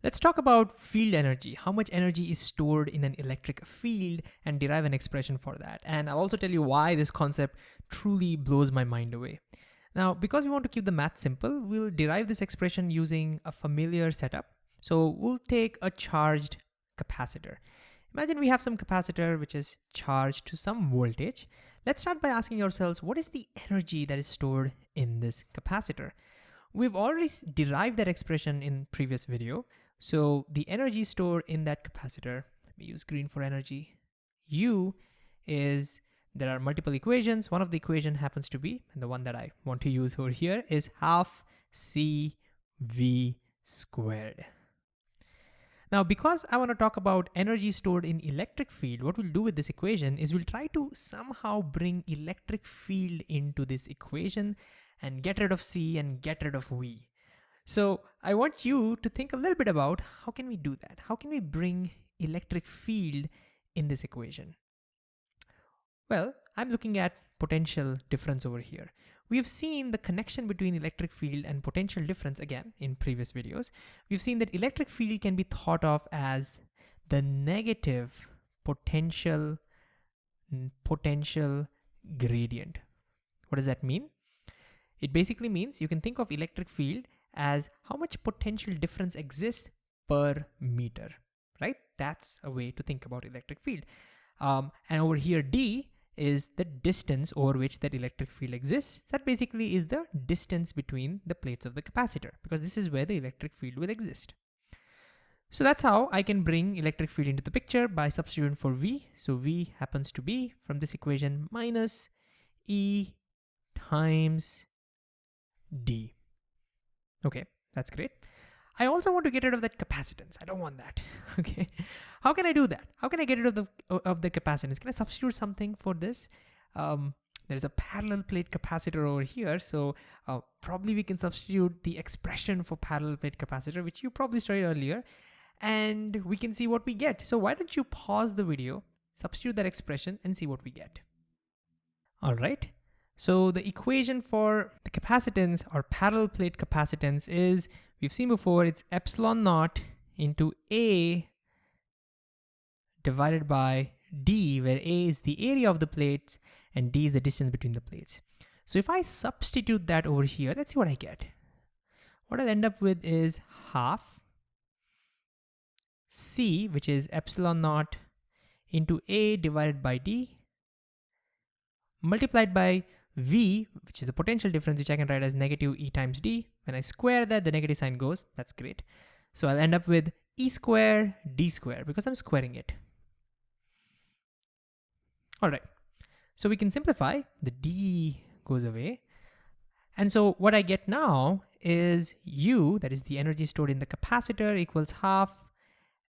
Let's talk about field energy, how much energy is stored in an electric field and derive an expression for that. And I'll also tell you why this concept truly blows my mind away. Now, because we want to keep the math simple, we'll derive this expression using a familiar setup. So we'll take a charged capacitor. Imagine we have some capacitor which is charged to some voltage. Let's start by asking ourselves, what is the energy that is stored in this capacitor? We've already derived that expression in previous video. So the energy stored in that capacitor, let me use green for energy, U is, there are multiple equations. One of the equation happens to be, and the one that I want to use over here is half CV squared. Now, because I want to talk about energy stored in electric field, what we'll do with this equation is we'll try to somehow bring electric field into this equation and get rid of C and get rid of V. So I want you to think a little bit about how can we do that? How can we bring electric field in this equation? Well, I'm looking at potential difference over here. We've seen the connection between electric field and potential difference again in previous videos. We've seen that electric field can be thought of as the negative potential potential gradient. What does that mean? It basically means you can think of electric field as how much potential difference exists per meter, right? That's a way to think about electric field. Um, and over here, D is the distance over which that electric field exists. That basically is the distance between the plates of the capacitor because this is where the electric field will exist. So that's how I can bring electric field into the picture by substituting for V. So V happens to be from this equation minus E times D. Okay, that's great. I also want to get rid of that capacitance. I don't want that. okay. How can I do that? How can I get rid of the of the capacitance? Can I substitute something for this? Um, there's a parallel plate capacitor over here. So uh, probably we can substitute the expression for parallel plate capacitor, which you probably studied earlier, and we can see what we get. So why don't you pause the video, substitute that expression and see what we get. All right. So the equation for the capacitance or parallel plate capacitance is, we've seen before, it's epsilon naught into A divided by D, where A is the area of the plates and D is the distance between the plates. So if I substitute that over here, let's see what I get. What I'll end up with is half C, which is epsilon naught into A divided by D, multiplied by V, which is the potential difference, which I can write as negative E times D. When I square that, the negative sign goes. That's great. So I'll end up with E square D square because I'm squaring it. All right. So we can simplify. The D goes away. And so what I get now is U, that is the energy stored in the capacitor, equals half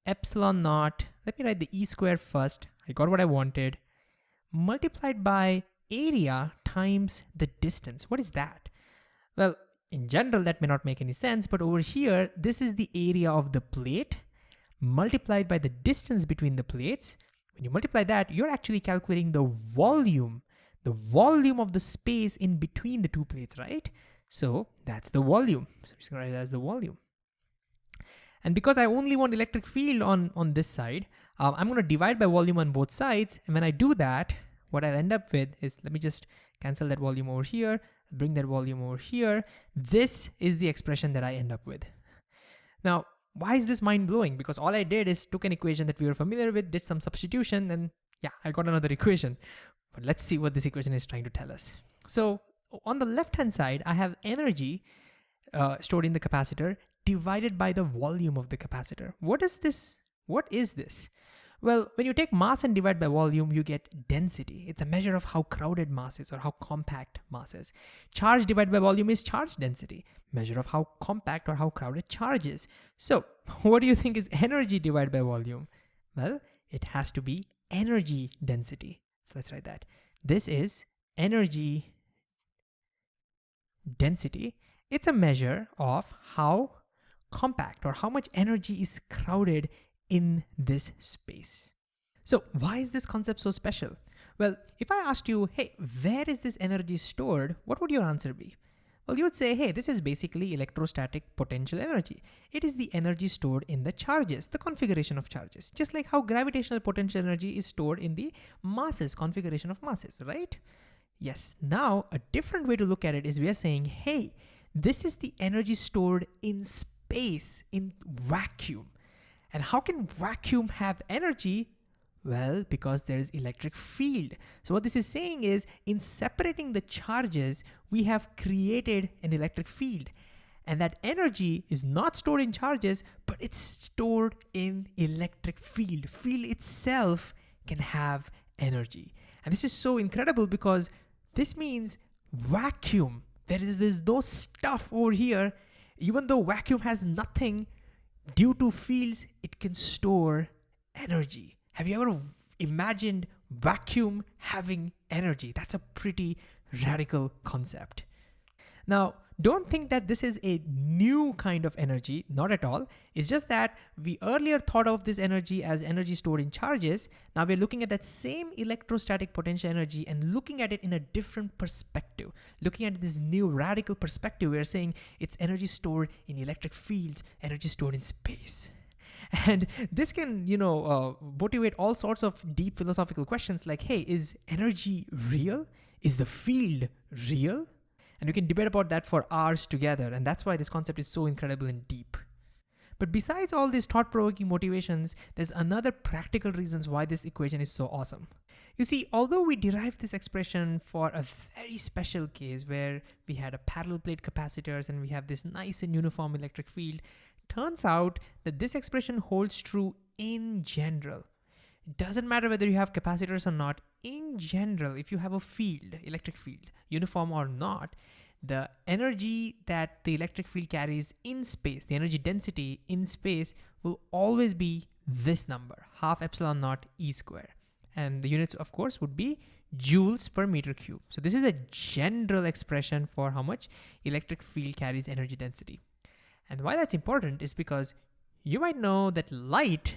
epsilon naught. Let me write the E square first. I got what I wanted. Multiplied by area times the distance. What is that? Well, in general, that may not make any sense, but over here, this is the area of the plate multiplied by the distance between the plates. When you multiply that, you're actually calculating the volume, the volume of the space in between the two plates, right? So that's the volume. So I'm just gonna write that as the volume. And because I only want electric field on, on this side, uh, I'm gonna divide by volume on both sides. And when I do that, what I'll end up with is, let me just cancel that volume over here, bring that volume over here. This is the expression that I end up with. Now, why is this mind blowing? Because all I did is took an equation that we were familiar with, did some substitution, and yeah, I got another equation. But let's see what this equation is trying to tell us. So on the left-hand side, I have energy uh, stored in the capacitor divided by the volume of the capacitor. What is this? What is this? Well, when you take mass and divide by volume, you get density. It's a measure of how crowded mass is or how compact mass is. Charge divided by volume is charge density, measure of how compact or how crowded charge is. So what do you think is energy divided by volume? Well, it has to be energy density. So let's write that. This is energy density. It's a measure of how compact or how much energy is crowded in this space. So why is this concept so special? Well, if I asked you, hey, where is this energy stored? What would your answer be? Well, you would say, hey, this is basically electrostatic potential energy. It is the energy stored in the charges, the configuration of charges, just like how gravitational potential energy is stored in the masses, configuration of masses, right? Yes, now a different way to look at it is we are saying, hey, this is the energy stored in space, in vacuum. And how can vacuum have energy? Well, because there is electric field. So what this is saying is in separating the charges, we have created an electric field. And that energy is not stored in charges, but it's stored in electric field. Field itself can have energy. And this is so incredible because this means vacuum. There is there's no stuff over here. Even though vacuum has nothing, due to fields, it can store energy. Have you ever imagined vacuum having energy? That's a pretty radical concept. Now, don't think that this is a new kind of energy, not at all. It's just that we earlier thought of this energy as energy stored in charges. Now we're looking at that same electrostatic potential energy and looking at it in a different perspective. Looking at this new radical perspective, we're saying it's energy stored in electric fields, energy stored in space. And this can, you know, uh, motivate all sorts of deep philosophical questions like, hey, is energy real? Is the field real? And we can debate about that for hours together. And that's why this concept is so incredible and deep. But besides all these thought-provoking motivations, there's another practical reasons why this equation is so awesome. You see, although we derived this expression for a very special case where we had a parallel plate capacitors and we have this nice and uniform electric field, turns out that this expression holds true in general. Doesn't matter whether you have capacitors or not. In general, if you have a field, electric field, uniform or not, the energy that the electric field carries in space, the energy density in space will always be this number, half epsilon naught E square. And the units, of course, would be joules per meter cube. So this is a general expression for how much electric field carries energy density. And why that's important is because you might know that light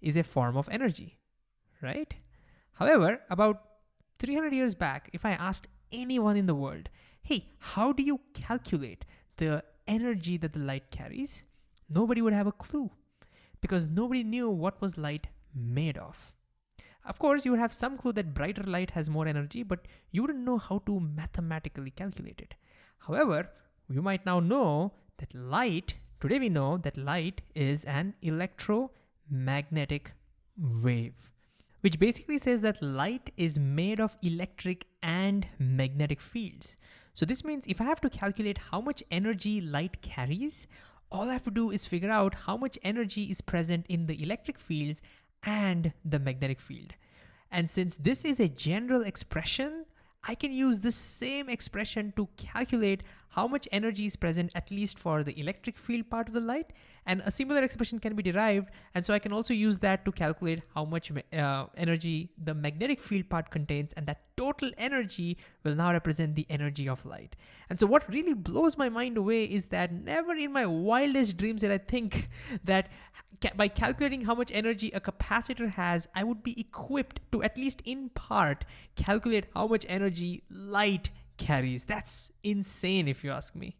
is a form of energy, right? However, about 300 years back, if I asked anyone in the world, hey, how do you calculate the energy that the light carries? Nobody would have a clue because nobody knew what was light made of. Of course, you would have some clue that brighter light has more energy, but you wouldn't know how to mathematically calculate it. However, you might now know that light, today we know that light is an electromagnetic wave, which basically says that light is made of electric and magnetic fields. So this means if I have to calculate how much energy light carries, all I have to do is figure out how much energy is present in the electric fields and the magnetic field. And since this is a general expression, I can use the same expression to calculate how much energy is present at least for the electric field part of the light and a similar expression can be derived and so I can also use that to calculate how much uh, energy the magnetic field part contains and that total energy will now represent the energy of light. And so what really blows my mind away is that never in my wildest dreams did I think that by calculating how much energy a capacitor has, I would be equipped to at least in part calculate how much energy light carries. That's insane if you ask me.